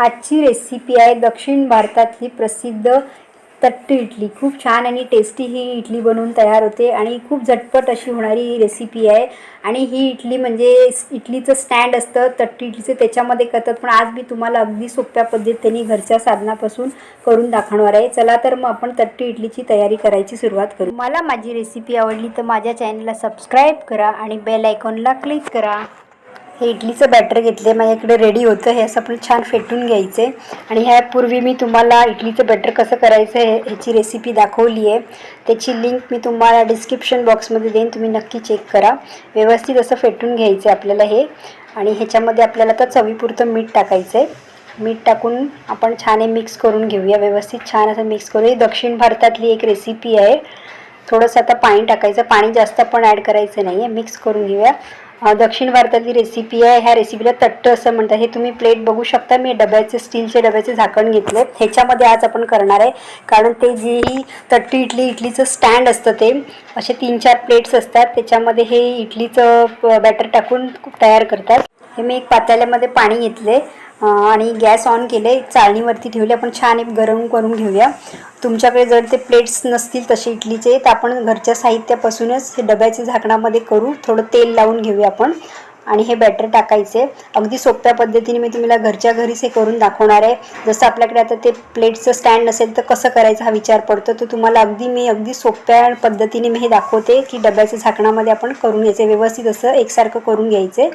आजची रेसिपी आहे. दक्षिण भारतातली प्रसिद्ध तट्टी इडली. खूप छान आणि टेस्टी ही इडली बनवून तयार होते आणि खूप झटपट अशी होणारी ही रेसिपी आहे. आणि ही इडली म्हणजे इडलीचं स्टँड असतं तट्टी इडलीचं. त्याच्यामध्ये करतात. पण आज मी तुम्हाला अगदी सोप्या पद्धतीने घरच्या साधनापासून करून दाखवणार आहे. चला तर मग आपण तट्टी इडलीची तयारी करायची सुरुवात करू. मला माझी रेसिपी आवडली तर माझ्या चॅनलला सबस्क्राईब करा आणि बेल आयकॉनला क्लिक करा. हे इडलीचं बॅटर घेतले माझ्याकडे रेडी होतं हे असं आपण छान फेटून घ्यायचे आणि ह्यापूर्वी मी तुम्हाला इडलीचं बॅटर कसं करायचं हे ह्याची रेसिपी दाखवली आहे. त्याची लिंक मी तुम्हाला डिस्क्रिप्शन बॉक्समध्ये देईन तुम्ही नक्की चेक करा. व्यवस्थित असं फेटून घ्यायचं आहे आपल्याला हे. आणि ह्याच्यामध्ये आपल्याला आता चवीपुरतं मीठ टाकायचं आहे मीठ टाकून आपण छान हे मिक्स करून घेऊया. व्यवस्थित छान असं मिक्स करूया ही दक्षिण भारतातली एक रेसिपी आहे. थोडंसं आता पाणी टाकायचं. पाणी जास्त पण ॲड करायचं नाही आहे मिक्स करून घेऊया. दक्षिण भारतातली रेसिपी आहे. ह्या रेसिपीला तट्ट असं म्हणतात. हे तुम्ही प्लेट बघू शकता. मी डब्याचे स्टीलचे डब्याचे झाकण घेतले ह्याच्यामध्ये आज आपण करणार आहे. कारण ते जी ही तट्टी इडली इडलीचं स्टँड असतं ते असे तीन चार प्लेट्स असतात. त्याच्यामध्ये हे इडलीचं बॅटर टाकून तयार करतात. हे मी एक पातेल्यामध्ये पाणी घेतले आणि गॅस ऑन केले चाळणीवरती ठेवले आपण छान एक गरम करून घेऊया. तुमच्याकडे जर ते प्लेट्स नसतील तसे इडलीचे तर आपण घरच्या साहित्यापासूनच हे डब्याच्या झाकणामध्ये करू. थोडं तेल लावून घेऊया आपण. आणि हे बॅटर टाकायचे. अगदी सोप्या पद्धतीने मी तुम्हाला घरच्या घरीच हे करून दाखवणार आहे. जसं आपल्याकडे आता ते प्लेटचं स्टँड नसेल तर कसं करायचं हा विचार पडतो. तर तुम्हाला अगदी मी अगदी सोप्या पद्धतीने मी हे दाखवते की डब्याच्या झाकणामध्ये आपण करून घ्यायचे. व्यवस्थित असं एकसारखं करून घ्यायचे.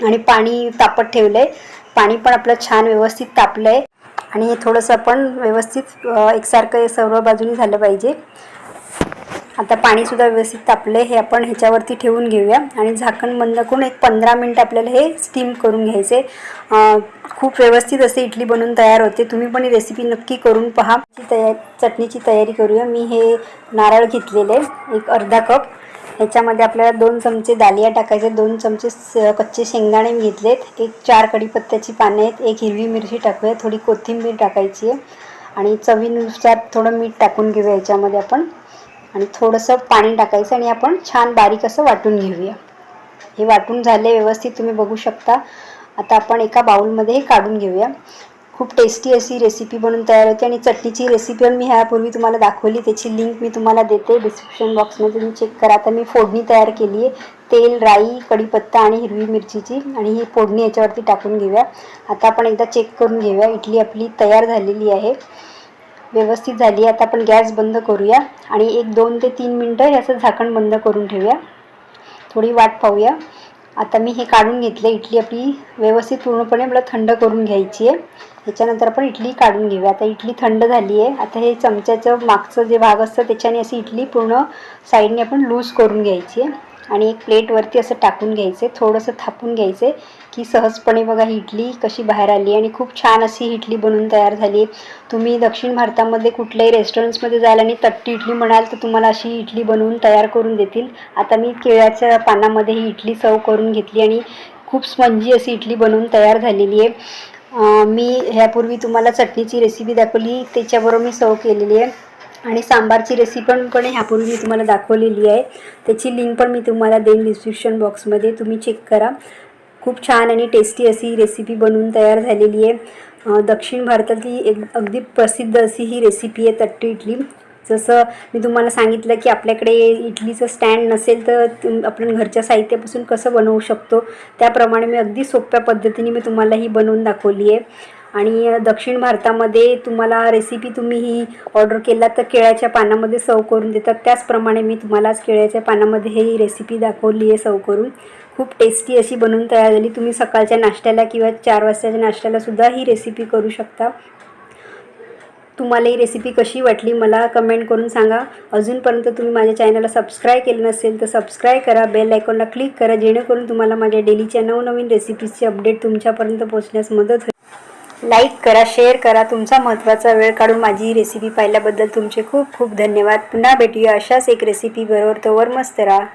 आणि पाणी तापत ठेवलं आहे पाणी पण आपलं छान व्यवस्थित तापलं आहे आणि हे थोडंसं आपण व्यवस्थित एकसारखं हे सर्व बाजूने झालं पाहिजे. आता पाणीसुद्धा व्यवस्थित तापलं आहे हे आपण ह्याच्यावरती ठेवून घेऊया. आणि झाकण बंद करून एक पंधरा मिनटं आपल्याला हे स्टीम करून घ्यायचे खूप व्यवस्थित असे इडली बनवून तयार होते. तुम्ही पण ही रेसिपी नक्की करून पहा. तया चटणीची तयारी करूया. मी हे नारळ घेतलेले एक अर्धा कप ह्याच्यामध्ये आपल्याला दोन चमचे दालिया टाकायचे दोन चमचे स- कच्चे शेंगदाणे मी घेतलेत एक चार कढीपत्त्याची पाने आहेत एक हिरवी मिरची टाकूया थोडी कोथिंबीर टाकायची आहे आणि चवीनुसार थोडं मीठ टाकून घेऊया याच्यामध्ये आपण. आणि थोडंसं पाणी टाकायचं आणि आपण छान बारीक असं वाटून घेऊया. हे वाटून झाले व्यवस्थित तुम्ही बघू शकता. आता आपण एका बाउलमध्ये हे काढून घेऊया. खूप टेस्टी अशी रेसिपी बनवून तयार होते आणि चटणीची रेसिपी पण मी ह्यापूर्वी तुम्हाला दाखवली. त्याची लिंक मी तुम्हाला देते. डिस्क्रिप्शन बॉक्समध्ये तुम्ही चेक करा. आता मी फोडणी तयार केली आहे. तेल राई कढीपत्ता आणि हिरवी मिरचीची आणि ही फोडणी याच्यावरती टाकून घेऊया. आता आपण एकदा चेक करून घेऊया. इडली आपली तयार झालेली आहे. व्यवस्थित झाली आता आपण गॅस बंद करूया आणि एक दोन ते तीन मिनटं याचं असं झाकण बंद करून ठेवूया. थोडी वाट पाहूया. आता मी हे काढून घेतले इडली आपली व्यवस्थित पूर्णपणे मला थंड करून घ्यायची आहे. त्याच्यानंतर आपण इडली काढून घेऊया. आता इडली थंड झाली आहे. आता हे चमच्याचं मागचं जे भाग असतं त्याच्याने अशी इडली पूर्ण साईडने आपण लूज करून घ्यायची आहे. आणि एक प्लेटवरती असं टाकून घ्यायचे थोडंसं थापून घ्यायचे की सहजपणे बघा ही इडली कशी बाहेर आली आणि खूप छान अशी इडली बनवून तयार झाली. तुम्ही दक्षिण भारतामध्ये कुठल्याही रेस्टॉरंट्समध्ये जाल आणि तट्टी इडली म्हणाल तर तुम्हाला अशी इडली बनवून तयार करून देतील. आता मी केळ्याच्या पानामध्ये ही इडली सर्व करून घेतली आणि खूप स्पंजी अशी इडली बनवून तयार झालेली आहे. मी ह्यापूर्वी तुम्हाला चटणीची रेसिपी दाखवली त्याच्याबरोबर मी सर्व केलेली आहे. आणि सांबारची रेसिपी पण पण ह्यापूर्वी मी तुम्हाला दाखवलेली आहे. त्याची लिंक पण मी तुम्हाला देईन डिस्क्रिप्शन बॉक्समध्ये तुम्ही चेक करा. खूप छान आणि टेस्टी अशी रेसिपी बनवून तयार झालेली आहे. दक्षिण भारतातली एक अगदी प्रसिद्ध अशी ही रेसिपी आहे तट्टी इडली. जसं मी तुम्हाला सांगितलं की आपल्याकडे इडलीचं स्टँड नसेल तर आपण घरच्या साहित्यापासून कसं बनवू शकतो? त्याप्रमाणे मी अगदी सोप्या पद्धतीने मी तुम्हाला ही बनवून दाखवली आहे. आणि दक्षिण भारतामध्ये तुम्हाला रेसिपी तुम्ही ही ऑर्डर केला तर केळ्याच्या पानामध्ये सर्व करून देतात. त्याचप्रमाणे मी तुम्हाला आज केळ्याच्या पानामध्ये ही रेसिपी दाखवली आहे सर्व करून. खूप टेस्टी अशी बनवून तयार झाली. तुम्ही सकाळच्या नाश्त्याला किंवा चार वाजताच्या नाश्त्याला सुद्धा ही रेसिपी करू शकता. तुम्हाला ही रेसिपी कशी वाटली मला कमेंट करून सांगा. अजूनपर्यंत तुम्ही माझ्या चॅनलला सबस्क्राईब केलं नसेल तर सबस्क्राईब करा. बेल आयकॉनला क्लिक करा. जेणेकरून तुम्हाला माझ्या डेलीच्या नवनवीन रेसिपीजचे अपडेट तुमच्यापर्यंत पोहोचण्यास मदत होईल. लाईक करा शेअर करा. तुमचा महत्त्वाचा वेळ काढून माझी रेसिपी पाहिल्याबद्दल तुमचे खूप खूप धन्यवाद. पुन्हा भेटूया अशाच एक रेसिपी बरोबर तोवर मस्त राहा.